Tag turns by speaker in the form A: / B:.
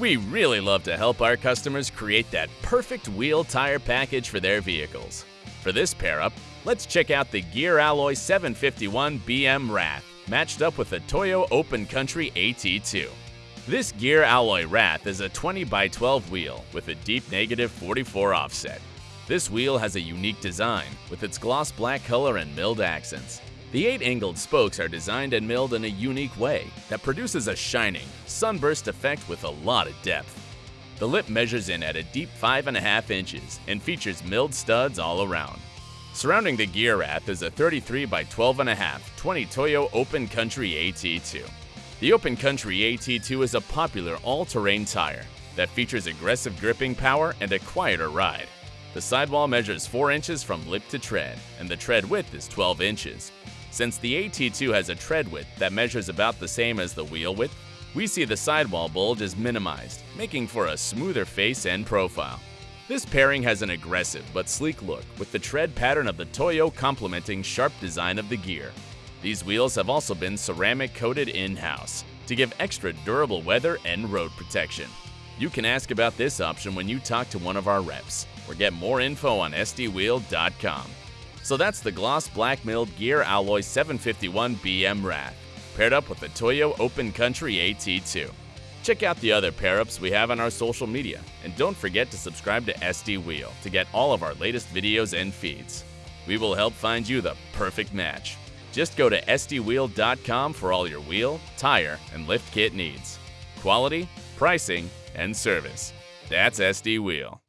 A: We really love to help our customers create that perfect wheel tire package for their vehicles. For this pair up, let's check out the Gear Alloy 751 BM Wrath, matched up with the Toyo Open Country AT2. This Gear Alloy Wrath is a 20 by 12 wheel with a deep negative 44 offset. This wheel has a unique design with its gloss black color and milled accents. The eight angled spokes are designed and milled in a unique way that produces a shining, sunburst effect with a lot of depth. The lip measures in at a deep 5.5 inches and features milled studs all around. Surrounding the gear wrath is a 33 by 12.5 20 Toyo Open Country AT2. The Open Country AT2 is a popular all-terrain tire that features aggressive gripping power and a quieter ride. The sidewall measures 4 inches from lip to tread, and the tread width is 12 inches. Since the AT2 has a tread width that measures about the same as the wheel width, we see the sidewall bulge is minimized, making for a smoother face and profile. This pairing has an aggressive but sleek look with the tread pattern of the Toyo complementing sharp design of the gear. These wheels have also been ceramic coated in-house to give extra durable weather and road protection. You can ask about this option when you talk to one of our reps or get more info on sdwheel.com. So that's the gloss black milled gear alloy 751 BM Wrath, paired up with the Toyo Open Country AT2. Check out the other pair ups we have on our social media, and don't forget to subscribe to SD Wheel to get all of our latest videos and feeds. We will help find you the perfect match. Just go to SDWheel.com for all your wheel, tire, and lift kit needs. Quality, pricing, and service. That's SD Wheel.